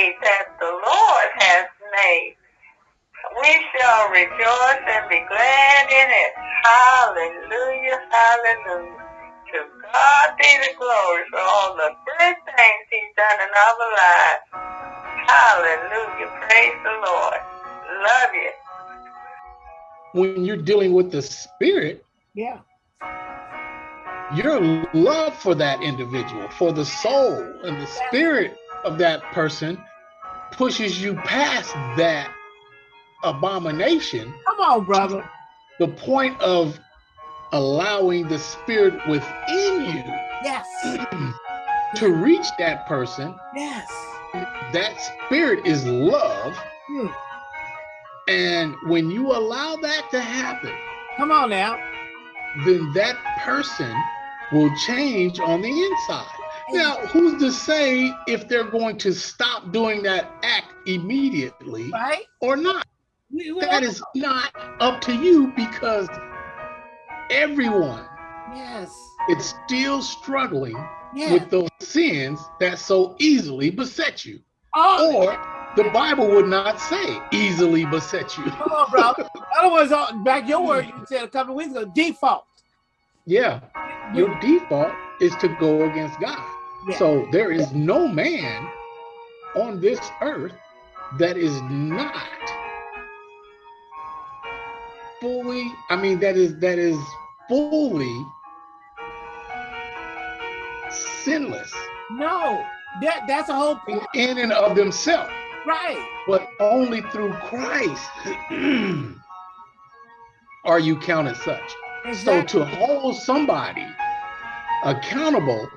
day that the Lord has made. We shall rejoice and be glad in it. Hallelujah, hallelujah. To God be the glory for all the good things he's done in our lives. Hallelujah, praise the Lord. Love you. When you're dealing with the spirit, Yeah. your love for that individual, for the soul and the spirit of that person pushes you past that abomination, Come on, brother. the point of allowing the spirit within you Yes. to reach that person. Yes. That spirit is love. Hmm. And when you allow that to happen, Come on now. then that person will change on the inside. Now, who's to say if they're going to stop doing that act immediately Right? or not? We, That is not up to you because everyone yes. is still struggling with those sins that so easily beset you. oh, Or the Bible would not say easily beset you. come on, bro. Otherwise, back your word you said a couple of weeks ago, default. Yeah, your default is to go against God. Yeah. So there is no man on this earth that is not fully, I mean, that is that is fully sinless No, that that's a whole in, in and of themselves, right. but only through Christ are you counted such. So to hold somebody accountable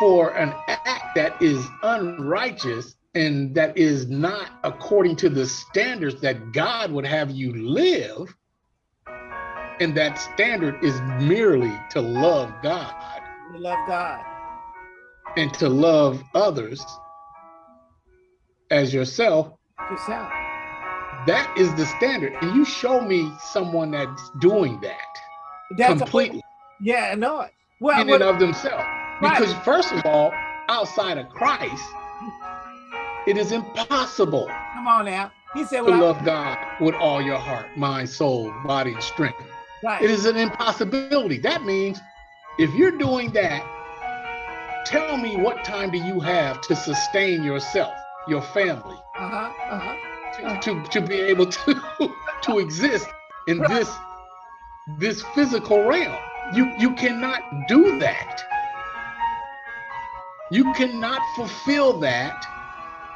for an act that is unrighteous and that is not according to the standards that God would have you live, and that standard is merely to love God we love God. and to love others as yourself, Yourself. that is the standard. And you show me someone that's doing that That's a- completely. yeah, I know it. Well, in what- and of themselves. Right. Because first of all, outside of Christ, it is impossible come on now. He said, well, I- love God with all your heart, mind, soul, body, and strength. right. It is an impossibility. That means if you're doing that, tell me what time do you have to sustain yourself, your family, Uh-huh. Uh-huh. to, to, to be able to, to exist in Right. this this physical realm. You you cannot do that. You cannot fulfill that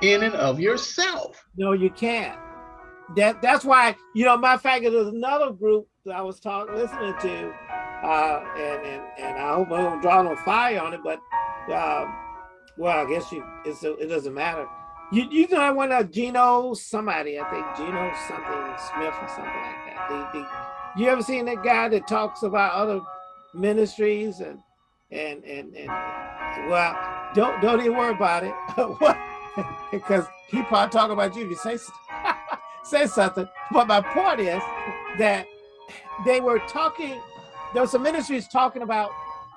in and of yourself. No, you can't. That that's why, you know, of fact, there's another group that I was talking listening to, uh, and and and I hope I don't draw no fire on it, but uh, well, I guess you it's it doesn't matter. You you know that one uh, Gino somebody, I think Gino something Smith or something like that. The, the, you ever seen that guy that talks about other ministries and and and and well, don't don't even worry about it. Because he probably talk about you if you say say something. But my point is that they were talking. There was some ministries talking about.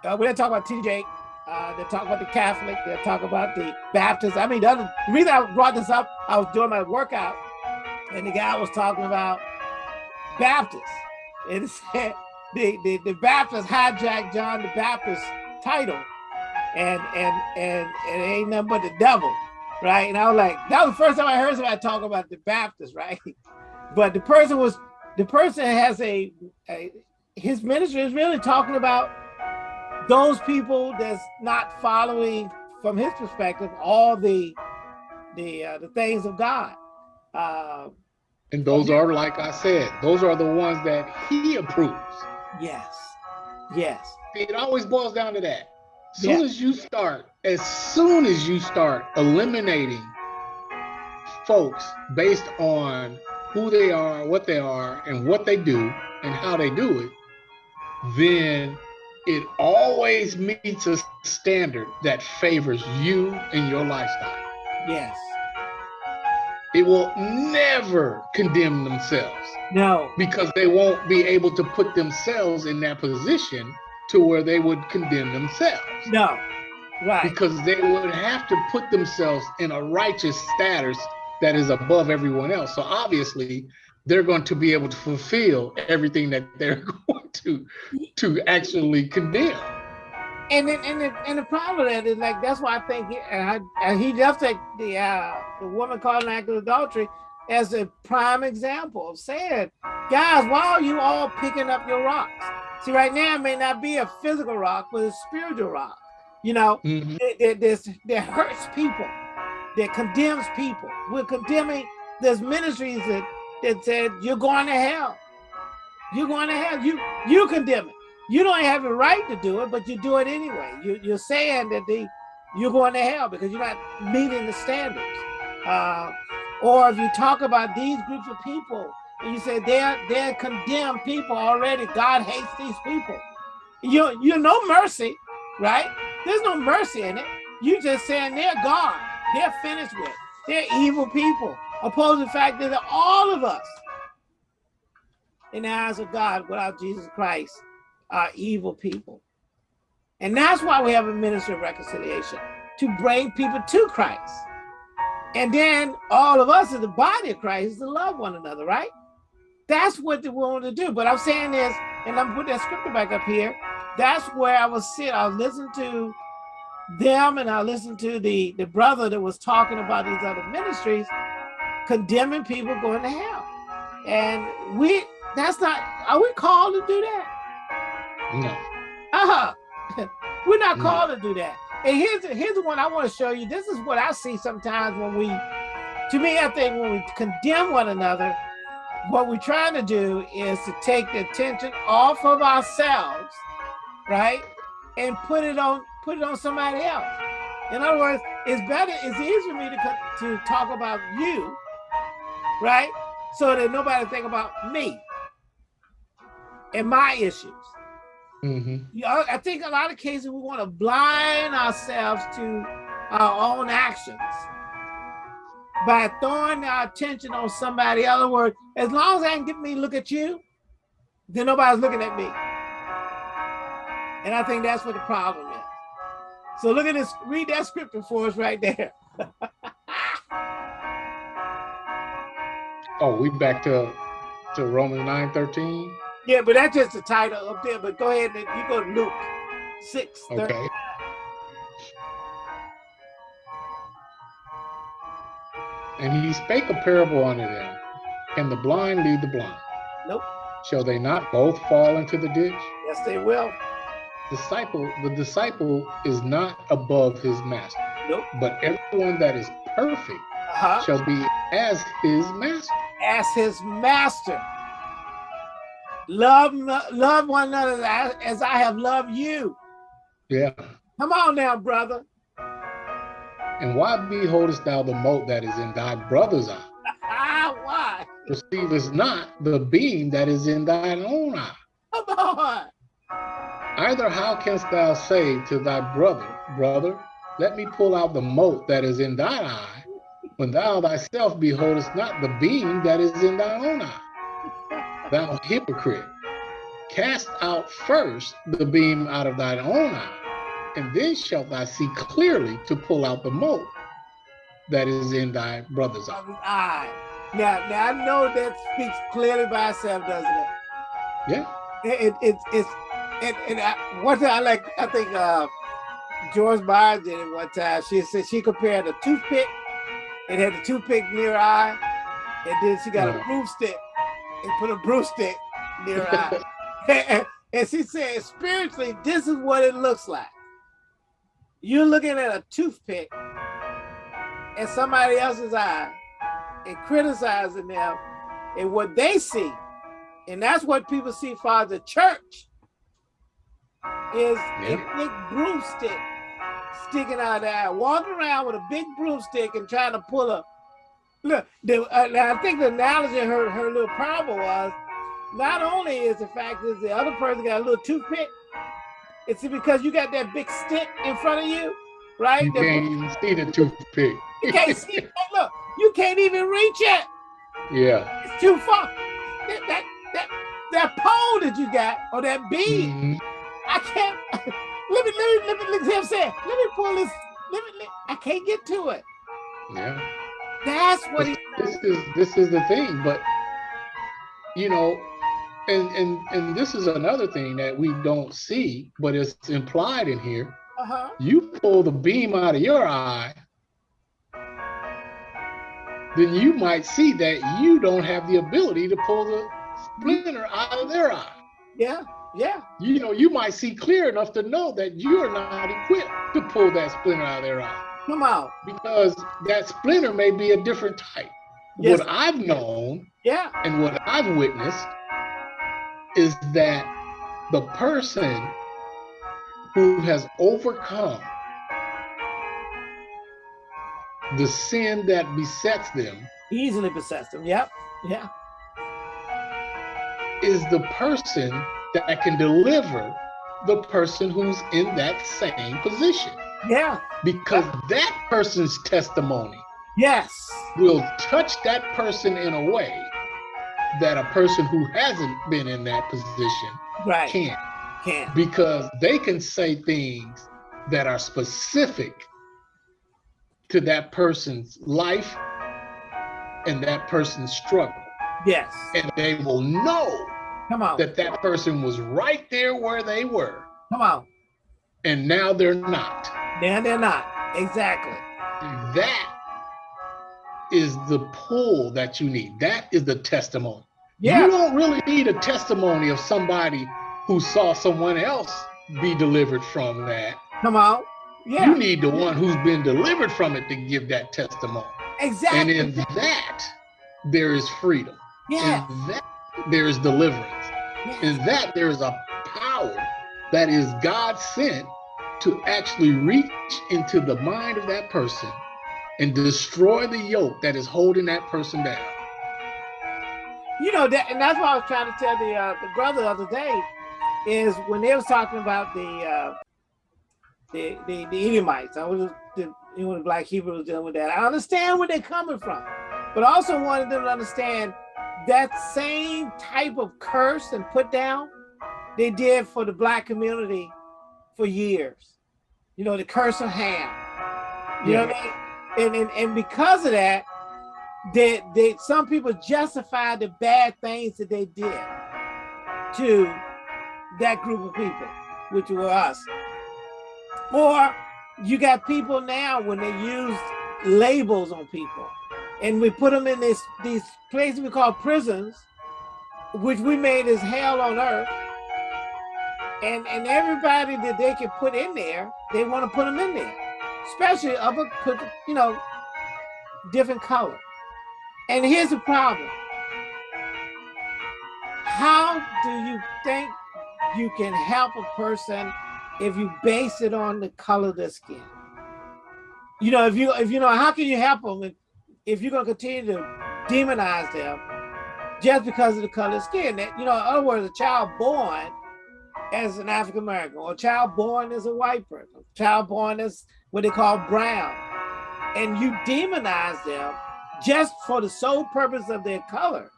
Uh, we didn't talk about TJ. Uh, they talk about the Catholic. They talk about the Baptist. I mean, the, other, the reason I brought this up, I was doing my workout, and the guy was talking about Baptist, and said the the, the Baptist hijacked John the Baptist title, and and and and it ain't nothing but the devil right? And I was like, that was the first time I heard somebody talk about the Baptist, right? But the person was, the person has a, a his ministry is really talking about those people that's not following, from his perspective, all the the uh, the things of God. Uh, And those are, like I said, those are the ones that he approves. yes, yes, It always boils down to that. As soon Yeah. as you start, as soon as you start eliminating folks based on who they are, what they are, and what they do, and how they do it, then it always meets a standard that favors you and your lifestyle. yes. It will never condemn themselves No, because they won't be able to put themselves in that position to where they would condemn themselves. no, Right. Because they would have to put themselves in a righteous status that is above everyone else. So obviously, they're going to be able to fulfill everything that they're going to to actually condemn. And then, and the, and the problem with that is like that's why I think he, and he just take the uh, the woman caught in act of adultery as a prime example of saying, guys, why are you all picking up your rocks? See, right now it may not be a physical rock, but a spiritual rock. You know, mm -hmm. that, that, that hurts people, that condemns people. We're condemning. There's ministries that that said you're going to hell. You're going to hell. You you condemn it. You don't have the right to do it, but you do it anyway. You, you're saying that the you're going to hell because you're not meeting the standards. Uh, or if you talk about these groups of people and you say they're they're condemned people already, God hates these people. You you no mercy, right? There's no mercy in it. You just saying they're gone. They're finished with. They're evil people opposing the fact that all of us in the eyes of God without Jesus Christ are evil people. And that's why we have a ministry of reconciliation, to bring people to Christ. And then all of us in the body of Christ is to love one another, right? That's what we want to do. But I'm saying this, and I'm putting that scripture back up here. That's where I was sitting. I was listening to them and I listened to the, the brother that was talking about these other ministries condemning people going to hell. And we, that's not, are we called to do that? No. Uh-huh. We're not called no. to do that. And here's, here's the one I want to show you. This is what I see sometimes when we, to me, I think when we condemn one another, what we're trying to do is to take the attention off of ourselves, right? And put it on, put it on somebody else. In other words, it's better, it's easier for me to, to talk about you right? So that nobody think about me and my issues. Mm -hmm. you know, I think a lot of cases we want to blind ourselves to our own actions by throwing our attention on somebody. In other words, as long as I can get me look at you, then nobody's looking at me. And I think that's what the problem is. So look at this, read that scripture for us right there. Oh, we back to to Romans 9 13. Yeah, but that's just the title up there. But go ahead and you go to Luke 6 Okay. And he spake a parable unto them. Can the blind lead the blind? Nope. Shall they not both fall into the ditch? Yes, they will. Disciple, the disciple is not above his master. Nope. But everyone that is perfect uh -huh. shall be as his master as his master. Love, love one another as I have loved you. Yeah. Come on now, brother. And why beholdest thou the mote that is in thy brother's eye? Ah, why? Perceivest not the beam that is in thine own eye. Come on. Either how canst thou say to thy brother, brother, let me pull out the mote that is in thine eye, when thou thyself beholdest not the beam that is in thine own eye. Thou hypocrite, cast out first the beam out of thine own eye, and then shalt thou see clearly to pull out the mote that is in thy brother's eye. Now, now I know that speaks clearly by itself, doesn't it? Yeah. It, it, it it's and, and I, one thing I like, I think uh, Joyce Meyer did it one time. She said she compared a toothpick and had the toothpick near eye, and then she got a broomstick and put a broomstick near her eye. And, she said, spiritually, this is what it looks like. You're looking at a toothpick in somebody else's eye and criticizing them and what they see. And that's what people see for the church is yep. a big broomstick sticking out there, walking around with a big broomstick and trying to pull a look. The, uh, I think the analogy her her little problem was not only is the fact is the other person got a little toothpick, it's because you got that big stick in front of you, right? You can't even see the toothpick. You can't see it. Look, you can't even reach it. Yeah. It's too far. That that that, that pole that you got or that beam, mm -hmm. I can't let me, let me, let me, let me, say, let me pull this, let me, let, I can't get to it. Yeah. That's what this, he. This is this is the thing, but you know, and and and this is another thing that we don't see, but it's implied in here. Uh-huh. You pull the beam out of your eye, then you might see that you don't have the ability to pull the splinter out of their eye. Yeah, yeah. You know, you might see clear enough to know that you're not equipped to pull that splinter out of their eye Come on. because that splinter may be a different type. Yes. What I've known Yeah. and what I've witnessed is that the person who has overcome the sin that besets them Easily besets them Yep. Yeah. is the person that can deliver the person who's in that same position Yeah. because that person's testimony Yes. will touch that person in a way that a person who hasn't been in that position Right. can't Can. because they can say things that are specific to that person's life and that person's struggle Yes. and they will know Come on. that that person was right there where they were Come on. and now they're not Then they're not. Exactly. that is the pull that you need that is the testimony Yeah. you don't really need a testimony of somebody who saw someone else be delivered from that Come on. Yeah. You need the one who's been delivered from it to give that testimony. Exactly. And in that, there is freedom. yeah. In that, there is deliverance. In that, there is a power that is God sent to actually reach into the mind of that person and destroy the yoke that is holding that person down. You know that, and that's what I was trying to tell the uh, the brother the other day, is when they was talking about the uh, the the, the Edomites. I was the know the black Hebrews dealing with that. I understand where they're coming from, but I also wanted them to understand that same type of curse and put down they did for the black community for years. You know the curse of Ham. You know what I mean? And, and and because of that, that they some people justify the bad things that they did to that group of people, which were us. Or you got people now when they use labels on people, and we put them in this these places we call prisons, which we made as hell on earth. And and everybody that they can put in there, they want to put them in there, especially of a you know different color. And here's the problem. How do you think you can help a person if you base it on the color of their skin? You know, if you if you know, how can you help them if, if you're gonna continue to demonize them just because of the color of skin? That you know, in other words, a child born as an African American, or a child born as a white person, a child born as what they call brown, and you demonize them just for the sole purpose of their color,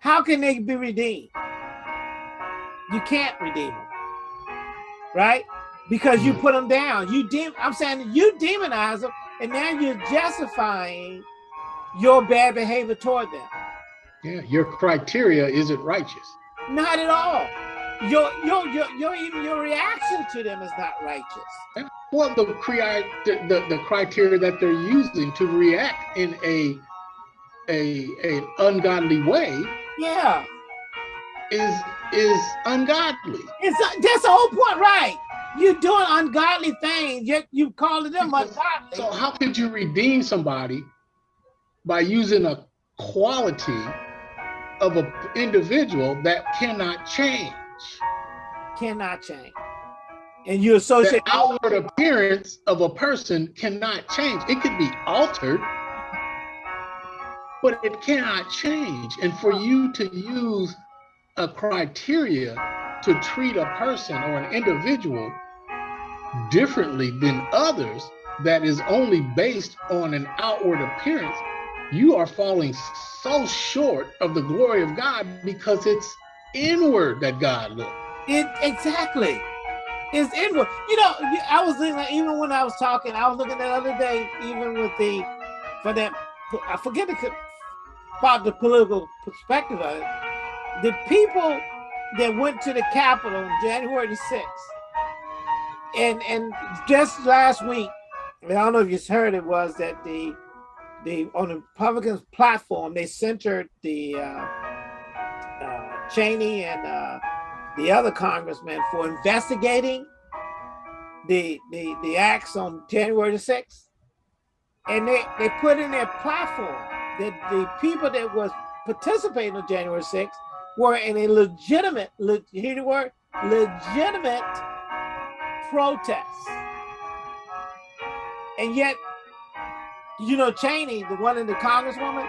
how can they be redeemed? You can't redeem them, right? Because you mm. put them down. You de- I'm saying you demonize them, and now you're justifying your bad behavior toward them. Yeah, your criteria isn't righteous. Not at all. Your your your your even your reaction to them is not righteous. Well, the, crea- the, the, the criteria that they're using to react in a a a ungodly way Yeah, is is ungodly. it's uh, that's the whole point, right? You're doing ungodly things, yet you calling them Because- ungodly. So how could you redeem somebody by using a quality of an individual that cannot change? Cannot change. And you The associate outward appearance of a person cannot change. It could be altered, but it cannot change. And for you to use a criteria to treat a person or an individual differently than others that is only based on an outward appearance, you are falling so short of the glory of God because it's inward that God looks. it exactly. It's inward. You know, I was like, even when I was talking, I was looking the other day, even with the, for that, I forget the, about the political perspective of it. The people that went to the Capitol January the 6th, and and just last week, I don't know if you heard it, was that the the on the Republicans platform, they centered the uh, Cheney and uh, the other congressman for investigating the, the, the acts on January the 6th. And they, they put in their platform that the people that was participating on January 6th were in a legitimate, le, hear the word, legitimate protest. And yet, you know, Cheney, the one in the congresswoman,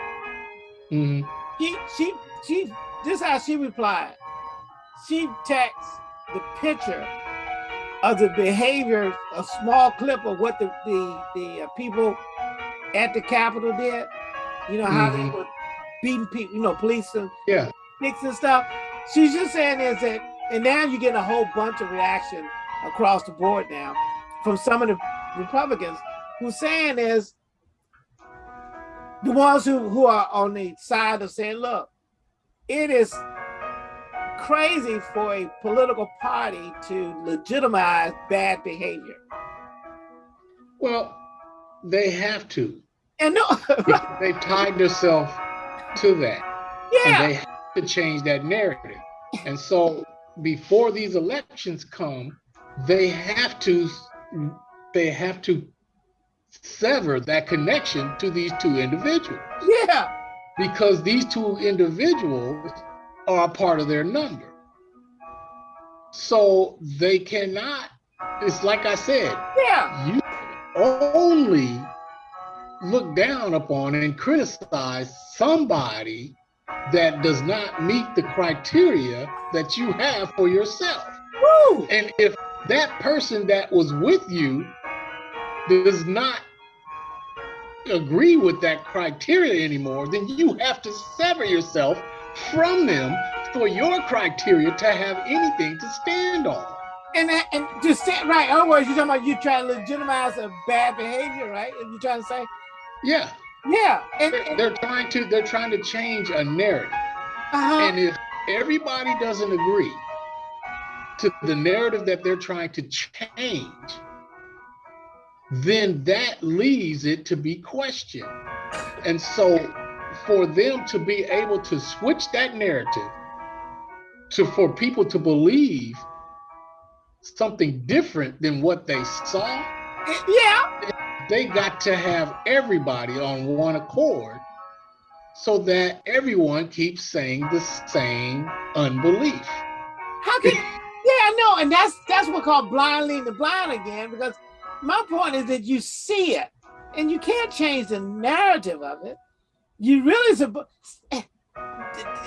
Mm -hmm. she, she, she, this is how she replied she texts the picture of the behavior, a small clip of what the the, the uh, people at the Capitol did. You know how mm -hmm. they mm-hmm. were beating people, you know, police and yeah, and stuff. She's just saying is that, and now you're getting a whole bunch of reaction across the board now from some of the Republicans who's saying is the ones who, who are on the side of saying, look, it is crazy for a political party to legitimize bad behavior. Well, they have to. And no, they've tied themselves to that. Yeah. And they have to change that narrative. And so before these elections come, they have to they have to sever that connection to these two individuals. Yeah. Because these two individuals are a part of their number. So they cannot, it's like I said, yeah. you only look down upon and criticize somebody that does not meet the criteria that you have for yourself. Woo! And if that person that was with you does not agree with that criteria anymore, then you have to sever yourself from them for your criteria to have anything to stand on. And and to stand right, otherwise you're talking about you trying to legitimize a bad behavior, right? If you're trying to say, yeah, yeah, and, they're, and, they're trying to they're trying to change a narrative, uh -huh. and if everybody doesn't agree to the narrative that they're trying to change, then that leaves it to be questioned, and so for them to be able to switch that narrative to for people to believe something different than what they saw yeah. they got to have everybody on one accord so that everyone keeps saying the same unbelief. How can yeah no and that's that's what called blind leading the blind again because my point is that you see it and you can't change the narrative of it. You really supposed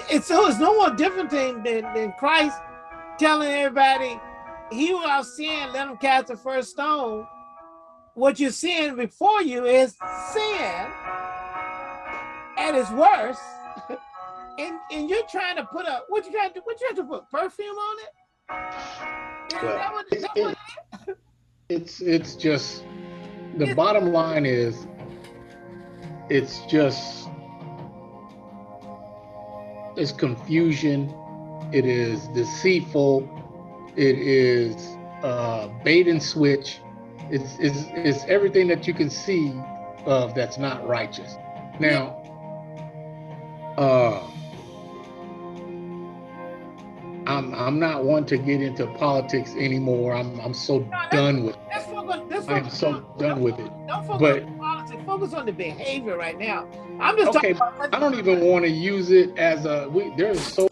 it's so it's no more different thing than, than Christ telling everybody he who out sin let him cast the first stone. What you're seeing before you is sin at its worst and and you're trying to put a what you trying to what you have to put perfume on it? Well, what, it, it, it's it's just the it's, bottom line is it's just it's confusion, it is deceitful, it is uh, bait and switch. It's, it's, it's everything that you can see of that's not righteous. Now, uh, I'm I'm not one to get into politics anymore. I'm I'm so no, done with it. I'm so done with it. But focus on the behavior right now. I'm just okay. I don't even want to use it as a. We, there's so